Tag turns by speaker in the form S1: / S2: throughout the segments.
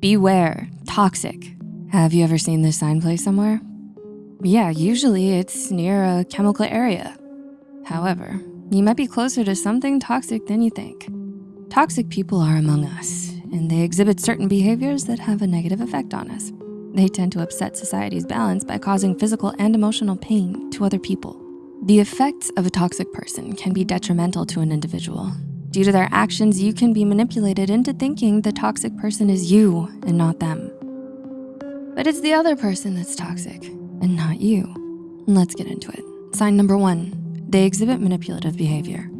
S1: Beware, toxic. Have you ever seen this sign placed somewhere? Yeah, usually it's near a chemical area. However, you might be closer to something toxic than you think. Toxic people are among us, and they exhibit certain behaviors that have a negative effect on us. They tend to upset society's balance by causing physical and emotional pain to other people. The effects of a toxic person can be detrimental to an individual. Due to their actions, you can be manipulated into thinking the toxic person is you and not them. But it's the other person that's toxic and not you. Let's get into it. Sign number one, they exhibit manipulative behavior.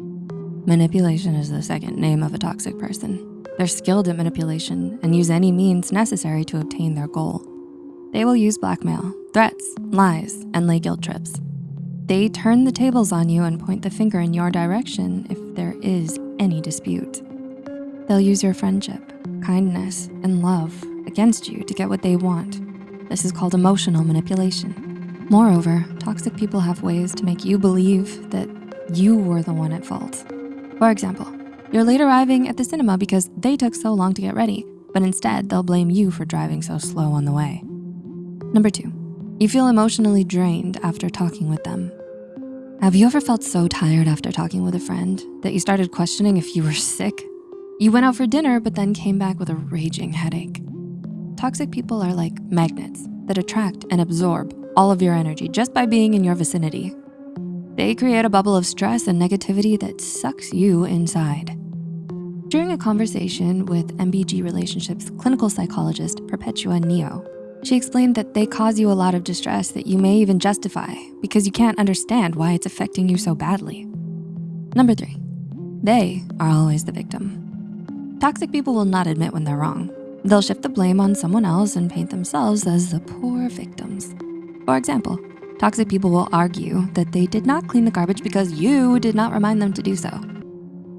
S1: Manipulation is the second name of a toxic person. They're skilled at manipulation and use any means necessary to obtain their goal. They will use blackmail, threats, lies, and lay guilt trips. They turn the tables on you and point the finger in your direction if there is any dispute. They'll use your friendship, kindness, and love against you to get what they want. This is called emotional manipulation. Moreover, toxic people have ways to make you believe that you were the one at fault. For example, you're late arriving at the cinema because they took so long to get ready, but instead they'll blame you for driving so slow on the way. Number two, you feel emotionally drained after talking with them. Have you ever felt so tired after talking with a friend that you started questioning if you were sick? You went out for dinner, but then came back with a raging headache. Toxic people are like magnets that attract and absorb all of your energy just by being in your vicinity. They create a bubble of stress and negativity that sucks you inside. During a conversation with MBG Relationships clinical psychologist Perpetua Neo, she explained that they cause you a lot of distress that you may even justify because you can't understand why it's affecting you so badly. Number three, they are always the victim. Toxic people will not admit when they're wrong. They'll shift the blame on someone else and paint themselves as the poor victims. For example, toxic people will argue that they did not clean the garbage because you did not remind them to do so.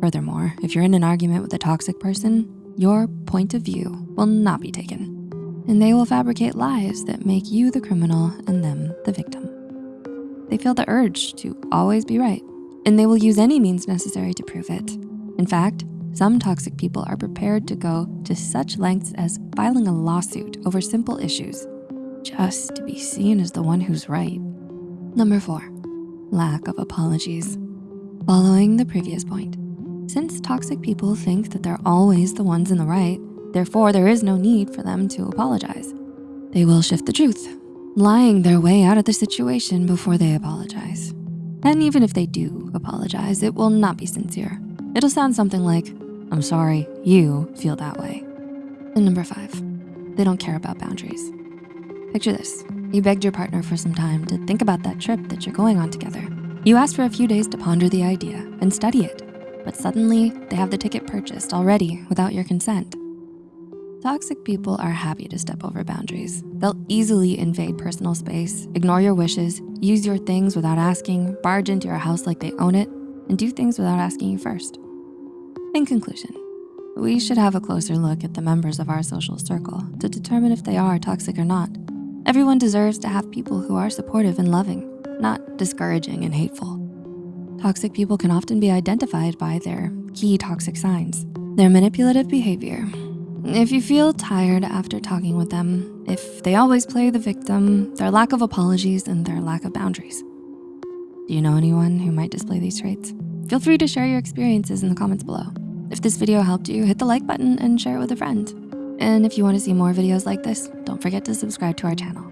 S1: Furthermore, if you're in an argument with a toxic person, your point of view will not be taken. And they will fabricate lies that make you the criminal and them the victim. They feel the urge to always be right, and they will use any means necessary to prove it. In fact, some toxic people are prepared to go to such lengths as filing a lawsuit over simple issues just to be seen as the one who's right. Number four, lack of apologies. Following the previous point, since toxic people think that they're always the ones in the right, therefore there is no need for them to apologize. They will shift the truth, lying their way out of the situation before they apologize. And even if they do apologize, it will not be sincere. It'll sound something like, I'm sorry you feel that way. And number five, they don't care about boundaries. Picture this, you begged your partner for some time to think about that trip that you're going on together. You asked for a few days to ponder the idea and study it, but suddenly they have the ticket purchased already without your consent. Toxic people are happy to step over boundaries. They'll easily invade personal space, ignore your wishes, use your things without asking, barge into your house like they own it, and do things without asking you first. In conclusion, we should have a closer look at the members of our social circle to determine if they are toxic or not. Everyone deserves to have people who are supportive and loving, not discouraging and hateful. Toxic people can often be identified by their key toxic signs, their manipulative behavior. If you feel tired after talking with them, if they always play the victim, their lack of apologies, and their lack of boundaries. Do you know anyone who might display these traits? Feel free to share your experiences in the comments below. If this video helped you, hit the like button and share it with a friend. And if you wanna see more videos like this, don't forget to subscribe to our channel.